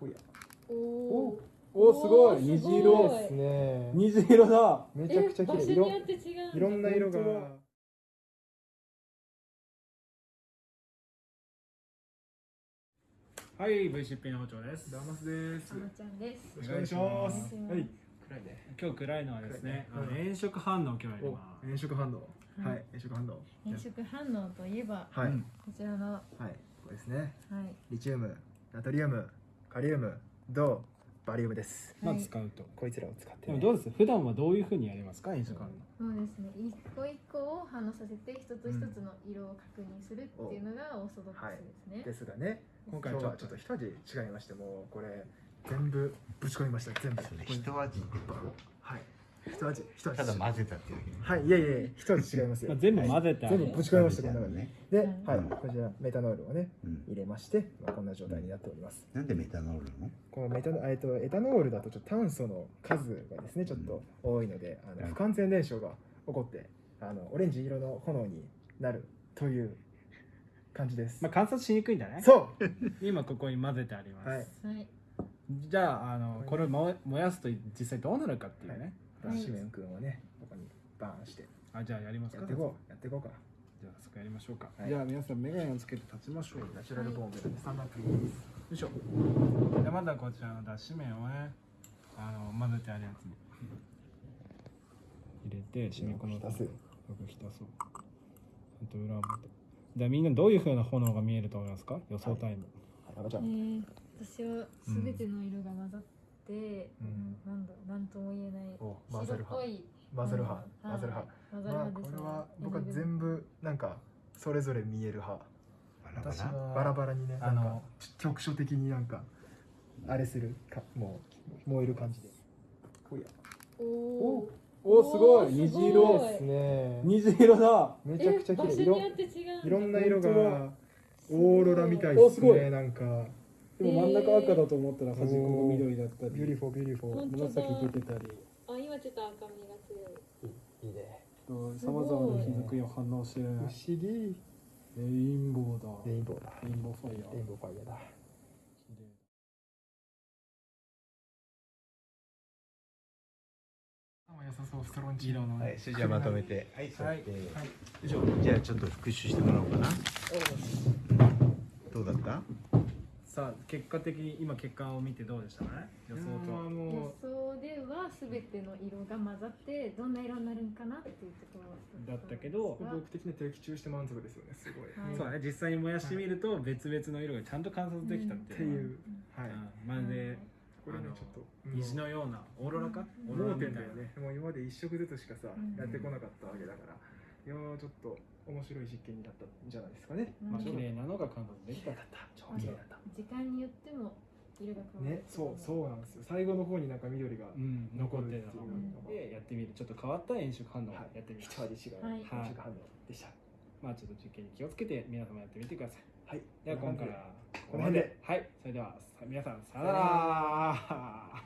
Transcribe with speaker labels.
Speaker 1: おや
Speaker 2: お
Speaker 1: おすごい。虹色
Speaker 2: い
Speaker 3: ですね。
Speaker 1: 虹色だ。
Speaker 3: めちゃくちゃ綺麗。いろんな色が。
Speaker 1: はい VCP の包丁です。
Speaker 3: ダマスです。
Speaker 2: ちゃんです。
Speaker 1: お願いします。
Speaker 2: お願いします。
Speaker 1: はい。暗いね。今日暗いのはですねあの炎色反応今日やり
Speaker 3: お
Speaker 1: ます。
Speaker 3: 炎色反応。
Speaker 2: はい。
Speaker 3: はい炎色反応。
Speaker 2: 変色反応といえば
Speaker 3: はい。
Speaker 1: うん
Speaker 2: こちらの。は
Speaker 3: はい。これですね。
Speaker 2: い。
Speaker 3: リチウムナトリウムカリウム銅バリウムです。
Speaker 1: まあ
Speaker 2: はい
Speaker 1: 使うと。
Speaker 3: こいつらを使ってね
Speaker 1: どうです？普段はどういうふうにやりますか？炎色反応
Speaker 2: そうですね。一個一個を反応させて一つ一つの色を確認するっていうのがオーソドックスですね、
Speaker 3: ですがね
Speaker 1: 今回
Speaker 3: はちょっと一味違いましてもうこれ全部ぶち込みました。全部。
Speaker 4: 一味
Speaker 3: 一味一味
Speaker 4: ただ混ぜたっていう
Speaker 3: はいいやいや一味違いますよ。
Speaker 1: まあ全部混ぜてある
Speaker 3: 全部ぶち込みましたこの中に。
Speaker 4: ね
Speaker 3: で、
Speaker 2: うん。
Speaker 3: はい、こちらメタノールをね
Speaker 4: うん。
Speaker 3: 入れまして、まあ、こんな状態になっております。
Speaker 4: なんでメタノールなの？
Speaker 3: このメタノえっとエタノールだとちょっと炭素の数がですねちょっと多いので、あの不完全燃焼が起こってあのオレンジ色の炎になるという感じです、
Speaker 1: まあ観察しにくいんだね
Speaker 3: そう。
Speaker 1: 今ここに混ぜてあります、
Speaker 3: はい。
Speaker 2: はい。
Speaker 1: じゃああのこれを燃え燃やすと実際どうなるかっていうね、
Speaker 2: はい
Speaker 3: シメン君をねここにバーンして
Speaker 1: あじゃあやりますか。
Speaker 3: やっていこうやっていこうか
Speaker 1: じゃあそこやりましょうか、
Speaker 3: はい。
Speaker 1: じゃあ皆さんメガネをつけて立ちましょう。よ
Speaker 3: ナチュラルボーンベルでスタンダップです。
Speaker 1: いしょ。でまだこちらの脱脂麺をねあの混ぜてあるやつに入れて染み込ま
Speaker 3: 浸す
Speaker 1: よく浸そう。ちゃんと裏表じゃあみんなどういう風な炎が見えると思いますか？予想タイム、
Speaker 3: はい。赤ちゃん、
Speaker 2: えー、私はすべての色が混ざって、
Speaker 3: うん
Speaker 2: なんだなんとも言えない
Speaker 3: お混ぜる派。
Speaker 2: 白っぽい。
Speaker 3: 混ぜる派。
Speaker 2: うん。
Speaker 3: 混ぜる派。まあ
Speaker 2: 派ですね。
Speaker 3: これは僕は全部なんかそれぞれ見える派。
Speaker 4: バラバラ？
Speaker 3: バラバラにね
Speaker 1: あの
Speaker 3: なんか局所的になんかあれするかもう燃える感じで。おや。
Speaker 2: おお
Speaker 1: おすごい。虹
Speaker 2: すご
Speaker 1: 色
Speaker 2: い。
Speaker 3: ですね
Speaker 1: 虹色だ。
Speaker 3: めちゃくちゃ綺麗。
Speaker 2: 場所によって違うんだ。
Speaker 3: いろんな色が
Speaker 1: 本
Speaker 3: オーロラみたいです
Speaker 1: おすごい。
Speaker 3: ねなんか
Speaker 1: でも真ん中赤だと思ったら端っこが緑だったり。
Speaker 2: beautiful beautiful
Speaker 1: 紫出てたり
Speaker 2: あ今ちょっと赤みが強い
Speaker 3: いいね。
Speaker 1: さまざまな日付を反応して。る
Speaker 3: 不
Speaker 1: ね
Speaker 3: 思議。
Speaker 1: レインボーだ。
Speaker 3: レインボーだ。
Speaker 1: レインボーファイヤー。
Speaker 3: レインボーファイヤーだ。良さそうストロンチ
Speaker 1: 色の。ね
Speaker 4: はいそれじゃあまとめて。はい。座
Speaker 1: はい
Speaker 4: って、
Speaker 1: はい。
Speaker 4: 以上。じゃあちょっと復習してもらおうかな。どうだった？
Speaker 1: さあ結果的に今結果を見てどうでしたね？予想とは。
Speaker 2: 予
Speaker 3: も
Speaker 2: 想ではすべての色が混ざってどんな色になるんかなっていうところ
Speaker 1: だったけど
Speaker 3: う僕的には的中して満足ですよねすごい、
Speaker 2: はい。
Speaker 1: そうだね実際に燃やしてみると別々の色がちゃんと観察できたっていう。
Speaker 3: いう、はい、
Speaker 1: うんまるで
Speaker 3: これねちょっと
Speaker 1: 虹のようなオーロラかオーロラみたいな。
Speaker 3: 盲点だよね。もう今まで一色ずつしかさ、
Speaker 2: うん。
Speaker 3: やってこなかったわけだからいやーちょっと面白い実験になったんじゃないですかね、
Speaker 2: うん。
Speaker 1: まあ綺麗なのが観察できた
Speaker 3: 超綺麗だった、
Speaker 2: 時間によっても色が変わる。
Speaker 3: ねそうそうなんですよ。最後の方になんか緑が
Speaker 1: うん。残
Speaker 3: っていう
Speaker 1: でやってみる。ちょっと変わった炎色反応をやってみる。
Speaker 3: 一味違う、
Speaker 2: はい。
Speaker 3: 一味反応でした
Speaker 1: まあちょっと実験に気をつけて皆様やってみてください。
Speaker 3: はい。
Speaker 1: では今回は
Speaker 3: この辺で。
Speaker 1: はい。それではさ皆さんさよなら